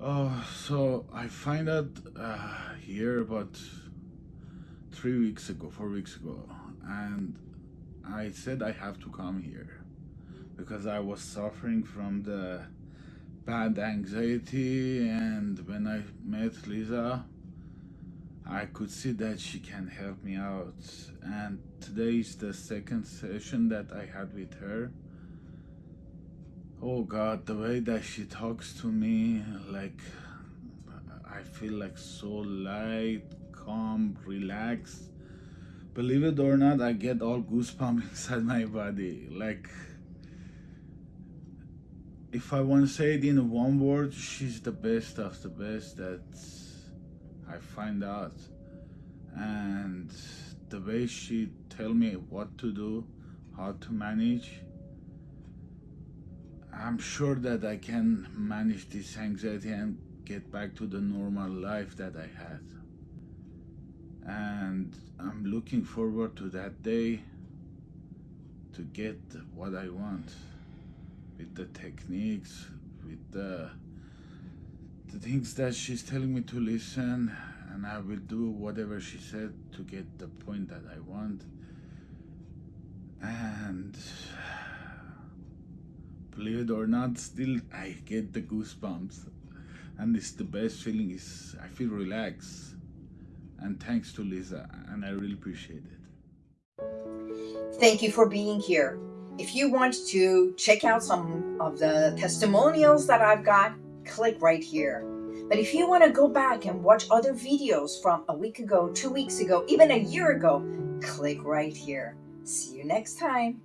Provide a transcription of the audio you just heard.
So I find out uh, here about three weeks ago, four weeks ago, and I said I have to come here because I was suffering from the bad anxiety and when I met Lisa I could see that she can help me out. And today is the second session that I had with her oh god the way that she talks to me like I feel like so light calm relaxed believe it or not I get all goosebumps inside my body like if I want to say it in one word, she's the best of the best that I find out. And the way she tell me what to do, how to manage, I'm sure that I can manage this anxiety and get back to the normal life that I had. And I'm looking forward to that day to get what I want with the techniques, with the, the things that she's telling me to listen, and I will do whatever she said to get the point that I want. And believe it or not, still I get the goosebumps. And it's the best feeling is I feel relaxed. And thanks to Lisa, and I really appreciate it. Thank you for being here. If you want to check out some of the testimonials that I've got, click right here. But if you want to go back and watch other videos from a week ago, two weeks ago, even a year ago, click right here. See you next time.